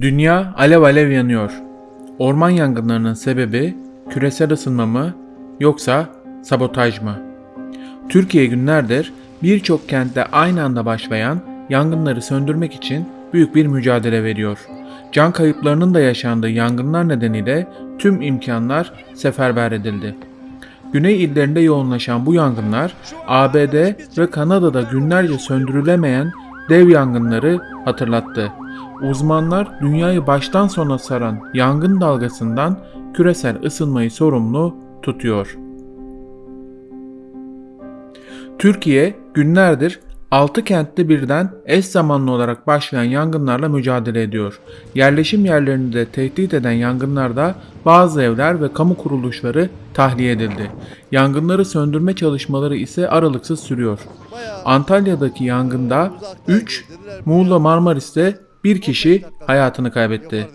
Dünya alev alev yanıyor. Orman yangınlarının sebebi küresel ısınma mı yoksa sabotaj mı? Türkiye günlerdir birçok kentte aynı anda başlayan yangınları söndürmek için büyük bir mücadele veriyor. Can kayıplarının da yaşandığı yangınlar nedeniyle tüm imkanlar seferber edildi. Güney illerinde yoğunlaşan bu yangınlar ABD ve Kanada'da günlerce söndürülemeyen dev yangınları hatırlattı. Uzmanlar dünyayı baştan sona saran yangın dalgasından küresel ısınmayı sorumlu tutuyor. Türkiye günlerdir 6 kentte birden eş zamanlı olarak başlayan yangınlarla mücadele ediyor. Yerleşim yerlerini de tehdit eden yangınlarda bazı evler ve kamu kuruluşları tahliye edildi. Yangınları söndürme çalışmaları ise aralıksız sürüyor. Antalya'daki yangında 3, Muğla Marmaris'te bir kişi hayatını kaybetti.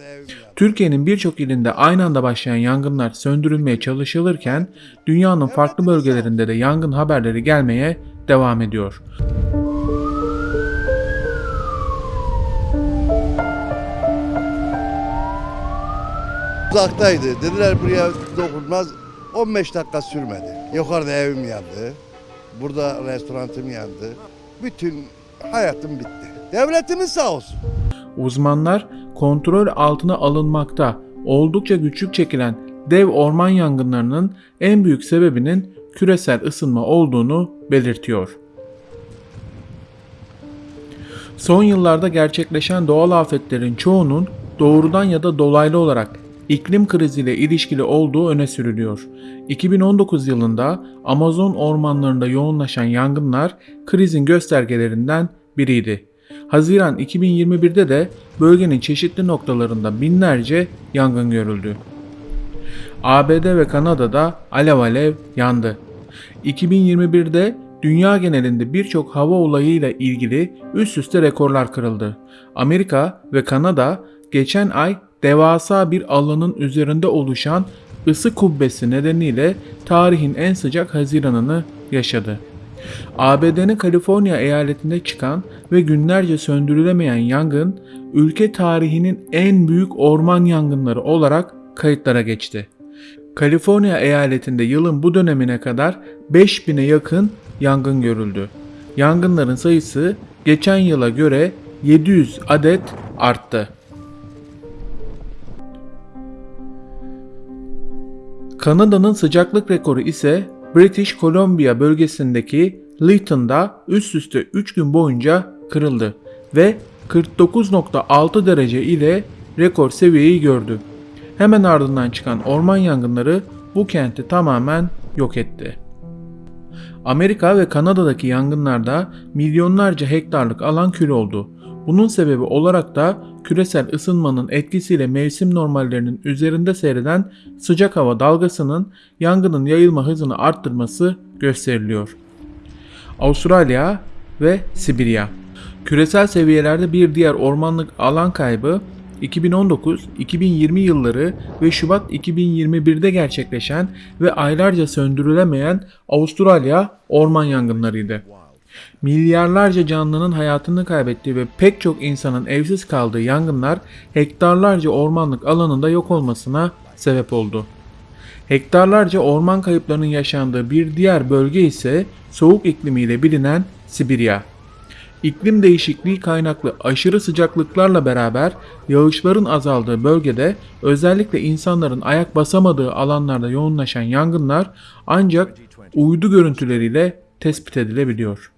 Türkiye'nin birçok ilinde aynı anda başlayan yangınlar söndürülmeye çalışılırken dünyanın farklı bölgelerinde de yangın haberleri gelmeye devam ediyor. Uzaktaydı. Dediler buraya dokunmaz. 15 dakika sürmedi. Yukarıda evim yandı. Burada restoranım yandı. Bütün hayatım bitti. Devletimiz sağ olsun. Uzmanlar kontrol altına alınmakta oldukça güçlük çekilen dev orman yangınlarının en büyük sebebinin küresel ısınma olduğunu belirtiyor. Son yıllarda gerçekleşen doğal afetlerin çoğunun doğrudan ya da dolaylı olarak iklim kriziyle ilişkili olduğu öne sürülüyor. 2019 yılında Amazon ormanlarında yoğunlaşan yangınlar krizin göstergelerinden biriydi. Haziran 2021'de de bölgenin çeşitli noktalarında binlerce yangın görüldü. ABD ve Kanada'da alev alev yandı. 2021'de dünya genelinde birçok hava olayıyla ilgili üst üste rekorlar kırıldı. Amerika ve Kanada geçen ay devasa bir alanın üzerinde oluşan ısı kubbesi nedeniyle tarihin en sıcak Haziran'ını yaşadı. ABD'nin Kaliforniya eyaletinde çıkan ve günlerce söndürülemeyen yangın, ülke tarihinin en büyük orman yangınları olarak kayıtlara geçti. Kaliforniya eyaletinde yılın bu dönemine kadar 5000'e yakın yangın görüldü. Yangınların sayısı geçen yıla göre 700 adet arttı. Kanada'nın sıcaklık rekoru ise British Columbia bölgesindeki Lytton'da üst üste 3 gün boyunca kırıldı ve 49.6 derece ile rekor seviyeyi gördü. Hemen ardından çıkan orman yangınları bu kenti tamamen yok etti. Amerika ve Kanada'daki yangınlarda milyonlarca hektarlık alan kül oldu. Bunun sebebi olarak da küresel ısınmanın etkisiyle mevsim normallerinin üzerinde seyreden sıcak hava dalgasının yangının yayılma hızını arttırması gösteriliyor. Avustralya ve Sibirya Küresel seviyelerde bir diğer ormanlık alan kaybı 2019-2020 yılları ve Şubat 2021'de gerçekleşen ve aylarca söndürülemeyen Avustralya orman yangınlarıydı. Milyarlarca canlının hayatını kaybettiği ve pek çok insanın evsiz kaldığı yangınlar hektarlarca ormanlık alanında yok olmasına sebep oldu. Hektarlarca orman kayıplarının yaşandığı bir diğer bölge ise soğuk iklimiyle bilinen Sibirya. İklim değişikliği kaynaklı aşırı sıcaklıklarla beraber yağışların azaldığı bölgede özellikle insanların ayak basamadığı alanlarda yoğunlaşan yangınlar ancak uydu görüntüleriyle tespit edilebiliyor.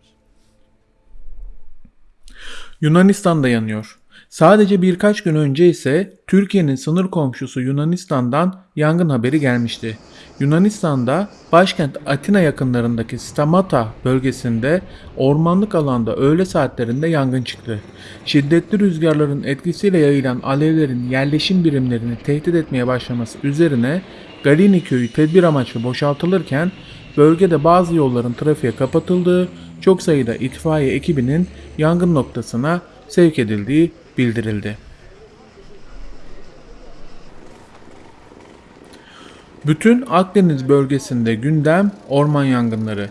Yunanistan'da yanıyor. Sadece birkaç gün önce ise Türkiye'nin sınır komşusu Yunanistan'dan yangın haberi gelmişti. Yunanistan'da başkent Atina yakınlarındaki Stamata bölgesinde ormanlık alanda öğle saatlerinde yangın çıktı. Şiddetli rüzgarların etkisiyle yayılan alevlerin yerleşim birimlerini tehdit etmeye başlaması üzerine Galini köyü tedbir amaçlı boşaltılırken bölgede bazı yolların trafiğe kapatıldığı, çok sayıda itfaiye ekibinin yangın noktasına sevk edildiği bildirildi. Bütün Akdeniz bölgesinde gündem orman yangınları.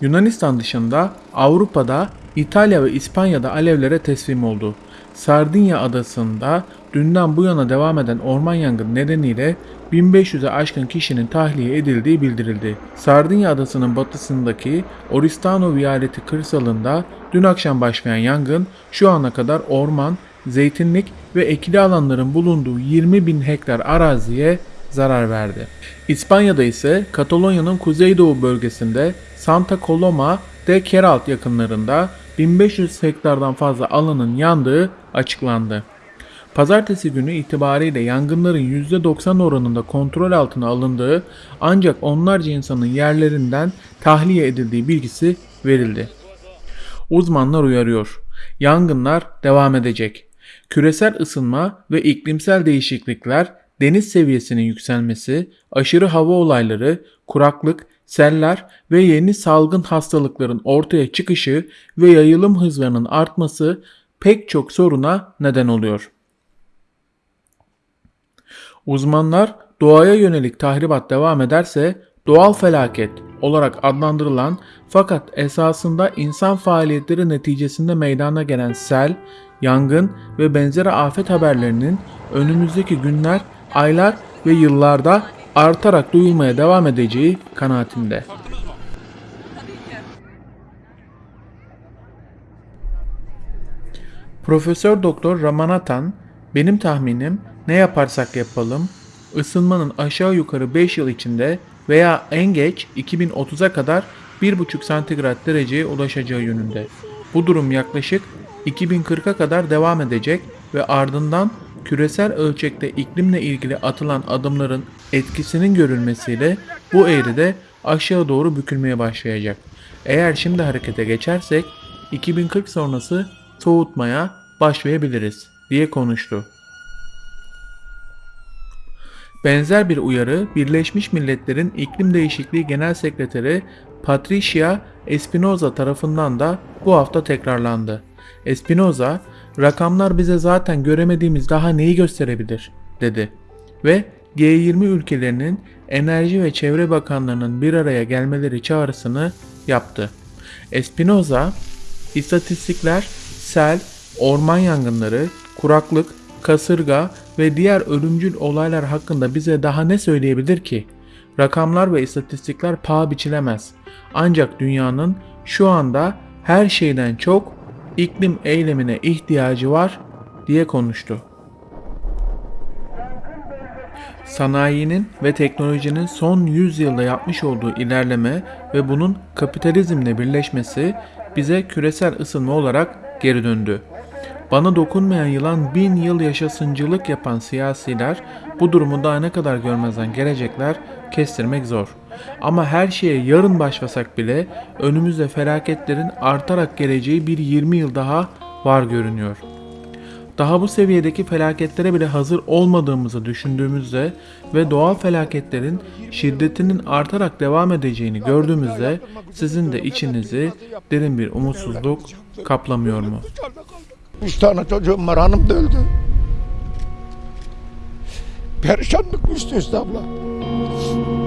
Yunanistan dışında Avrupa'da İtalya ve İspanya'da alevlere teslim oldu. Sardinya adasında dünden bu yana devam eden orman yangını nedeniyle 1500'e aşkın kişinin tahliye edildiği bildirildi. Sardinya adasının batısındaki Oristano Vialeti kırsalında dün akşam başlayan yangın şu ana kadar orman, zeytinlik ve ekili alanların bulunduğu 20 bin hektar araziye zarar verdi. İspanya'da ise Katalonya'nın kuzeydoğu bölgesinde Santa Coloma de Queralt yakınlarında 1500 hektardan fazla alanın yandığı açıklandı. Pazartesi günü itibariyle yangınların %90 oranında kontrol altına alındığı ancak onlarca insanın yerlerinden tahliye edildiği bilgisi verildi. Uzmanlar uyarıyor. Yangınlar devam edecek. Küresel ısınma ve iklimsel değişiklikler, deniz seviyesinin yükselmesi, aşırı hava olayları, kuraklık, seller ve yeni salgın hastalıkların ortaya çıkışı ve yayılım hızlarının artması pek çok soruna neden oluyor. Uzmanlar doğaya yönelik tahribat devam ederse doğal felaket olarak adlandırılan fakat esasında insan faaliyetleri neticesinde meydana gelen sel, yangın ve benzeri afet haberlerinin önümüzdeki günler, aylar ve yıllarda artarak duyulmaya devam edeceği kanaatinde. Profesör Doktor Ramanathan, benim tahminim ne yaparsak yapalım, ısınmanın aşağı yukarı 5 yıl içinde veya en geç 2030'a kadar 1,5 santigrat dereceye ulaşacağı yönünde. Bu durum yaklaşık 2040'a kadar devam edecek ve ardından küresel ölçekte iklimle ilgili atılan adımların etkisinin görülmesiyle bu eğride aşağı doğru bükülmeye başlayacak. Eğer şimdi harekete geçersek 2040 sonrası soğutmaya başlayabiliriz diye konuştu. Benzer bir uyarı Birleşmiş Milletler'in İklim Değişikliği Genel Sekreteri Patricia Espinoza tarafından da bu hafta tekrarlandı. Espinoza, rakamlar bize zaten göremediğimiz daha neyi gösterebilir dedi ve G20 ülkelerinin enerji ve çevre bakanlarının bir araya gelmeleri çağrısını yaptı. Espinoza, istatistikler sel, orman yangınları, kuraklık, kasırga ve diğer ölümcül olaylar hakkında bize daha ne söyleyebilir ki? Rakamlar ve istatistikler paha biçilemez. Ancak dünyanın şu anda her şeyden çok iklim eylemine ihtiyacı var diye konuştu. Sanayinin ve teknolojinin son 100 yılda yapmış olduğu ilerleme ve bunun kapitalizmle birleşmesi bize küresel ısınma olarak geri döndü. Bana dokunmayan yılan bin yıl yaşasıncılık yapan siyasiler bu durumu daha ne kadar görmezden gelecekler kestirmek zor. Ama her şeye yarın başlasak bile önümüzde felaketlerin artarak geleceği bir 20 yıl daha var görünüyor. Daha bu seviyedeki felaketlere bile hazır olmadığımızı düşündüğümüzde ve doğal felaketlerin şiddetinin artarak devam edeceğini gördüğümüzde sizin de içinizi derin bir umutsuzluk kaplamıyor mu? Üç tane çocuğum var hanım da öldü. Perişanlık üst üste abla.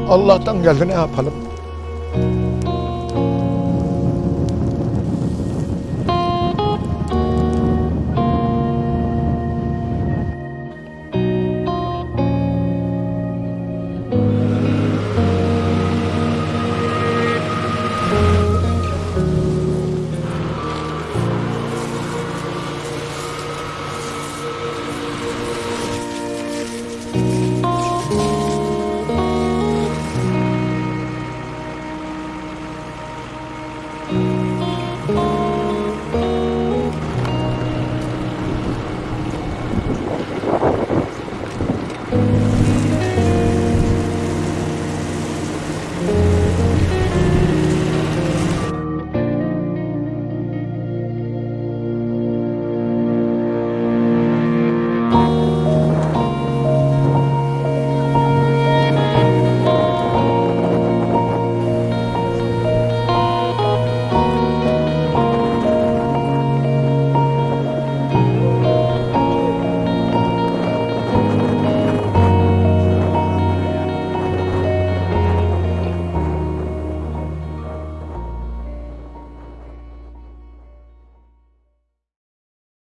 Allah'tan geldi ne yapalım.